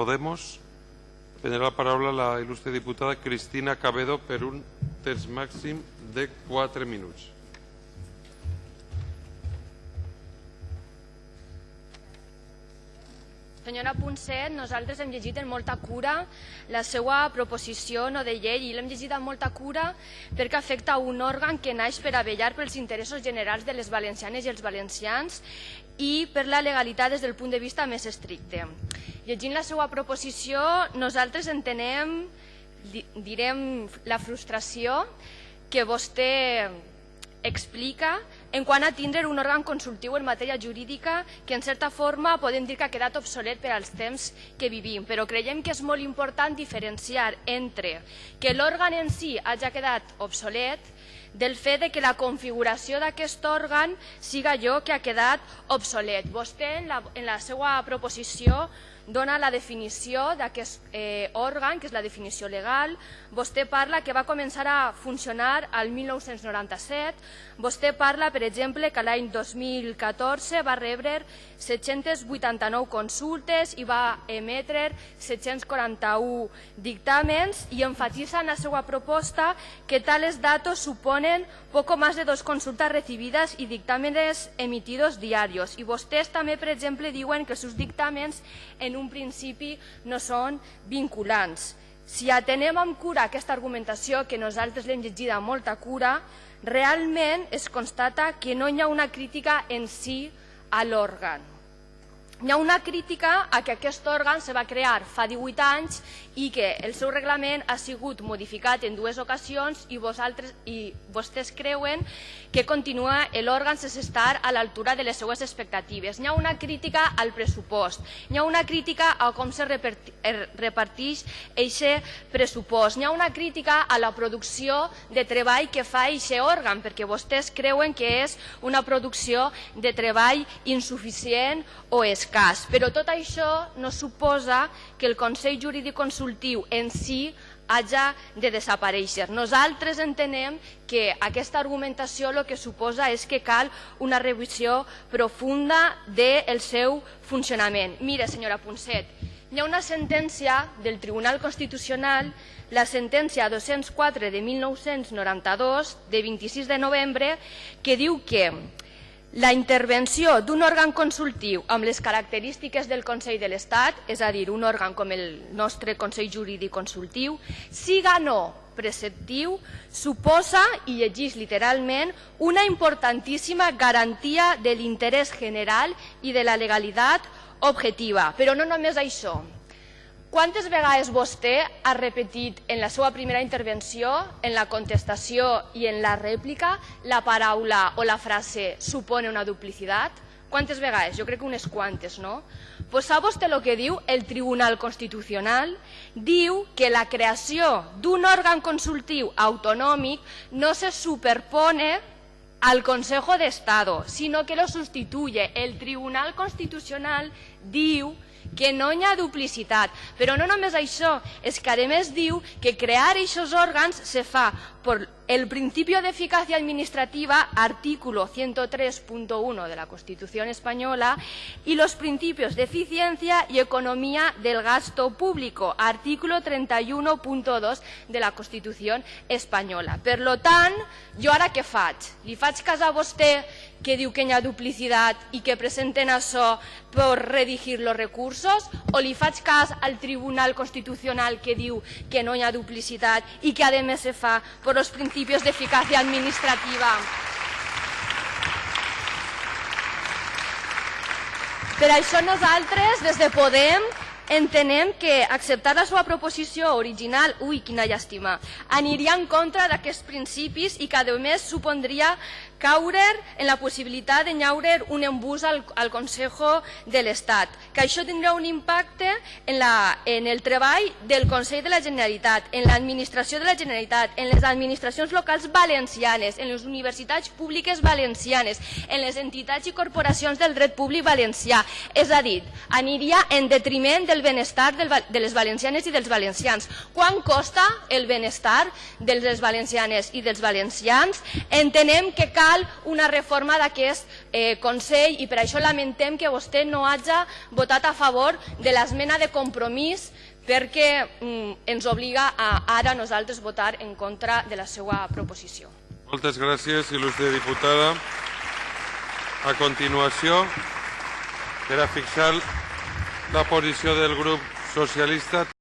Podemos. Prendrà la paraula la il·lustre diputada Cristina Cabedo per un temps màxim de 4 minuts. Senyora Ponset, nosaltres hem llegit amb molta cura la seva proposició no de llei i l'hem llegit amb molta cura perquè afecta un òrgan que naix per a vellar pels interessos generals de les valencianes i els valencians i per la legalitat des del punt de vista més estricte. Llegint la seva proposició, nosaltres entenem, direm, la frustració que vostè explica en quant a tindre un òrgan consultiu en matèria jurídica que en certa forma podem dir que ha quedat obsolet per als temps que vivim, però creiem que és molt important diferenciar entre que l'òrgan en si hagi quedat obsolet del fet de que la configuració d'aquest òrgan siga allò que ha quedat obsolet. Vostè en la, en la seva proposició dona la definició d'aquest eh, òrgan, que és la definició legal. Vostè parla que va començar a funcionar al 1997. Vostè parla, per exemple, que l'any 2014 va rebre 789 consultes i va emetre 741 dictàmens i enfatitza en la seva proposta que tales datos suponen poco más de dos consultas recibidas y dictámenes emitidos diarios. I vostès també, per exemple, diuen que els seus dictàmens en un principi no són vinculants. Si atenem amb cura aquesta argumentació, que nosaltres l'hem llegida amb molta cura, realment es constata que no hi ha una crítica en si a l'òrgan. Hi ha una crítica a que aquest òrgan se va crear fa 18 anys i que el seu reglament ha sigut modificat en dues ocasions i, vosaltres, i vostès creuen que continua l'òrgan sense estar a l'altura de les seues expectatives. Hi ha una crítica al pressupost, hi ha una crítica a com se reparteix aquest pressupost, hi ha una crítica a la producció de treball que fa aquest òrgan, perquè vostès creuen que és una producció de treball insuficient o escassa cas. Però tot això no suposa que el Consell Jurídic Consultiu en si hagi de desaparèixer. Nosaltres entenem que aquesta argumentació el que suposa és que cal una revisió profunda del seu funcionament. Mire, senyora Ponset, hi ha una sentència del Tribunal Constitucional, la sentència 204 de 1992, de 26 de novembre, que diu que la intervenció d'un òrgan consultiu amb les característiques del Consell de l'Estat, és a dir, un òrgan com el nostre Consell Jurídic Consultiu, siga no preceptiu, suposa, i llegís literalment, una importantíssima garantia de l'interès general i de la legalitat objectiva. Però no només això, quantes vegades vostè ha repetit en la seva primera intervenció, en la contestació i en la rèplica, la paraula o la frase supone una duplicitat? Quantes vegades? Jo crec que unes quantes, no? Pues sap vostè el que diu el Tribunal Constitucional? Diu que la creació d'un òrgan consultiu autonòmic no se superpone al Consejo de Estado, sino que lo sustituye. El Tribunal Constitucional diu que no hi ha duplicitat. Però no només això, és que a més diu que crear aquests òrgans se fa per el principio de eficacia administrativa, artículo 103.1 de la Constitución española, y los principios de y economía del gasto público, artículo 31.2 de la Constitución espanyola. Per tant, jo ara què faig? Li faig cas a vostè que diu que hi ha duplicitat i que presenten això per redigir els recursos o li faig cas al Tribunal Constitucional que diu que no hi ha duplicitat i que a més se fa per els principis d'eficàcia administrativa. Per això nosaltres, des de Podem, entenem que acceptar la seva proposició original, ui, quina llàstima, aniria en contra d'aquests principis i que a més supondria caure en la possibilitat de llaure un embús al, al Consejo de l'Estat, que això tindrà un impacte en, la, en el treball del Consell de la Generalitat, en l'administració de la Generalitat, en les administracions locals valencianes, en les universitats públiques valencianes, en les entitats i corporacions del dret públic valencià. És a dir, aniria en detriment del benestar del, de les valencianes i dels valencians. Quan costa el benestar de les valencianes i dels valencians? Entenem que cal cal una reforma d'aquest eh, Consell i per això lamentem que vostè no hagi votat a favor de l'esmena de compromís perquè mm, ens obliga a ara nosaltres votar en contra de la seva proposició. Moltes gràcies, il·lustre diputada. A continuació, per a fixar la posició del grup socialista,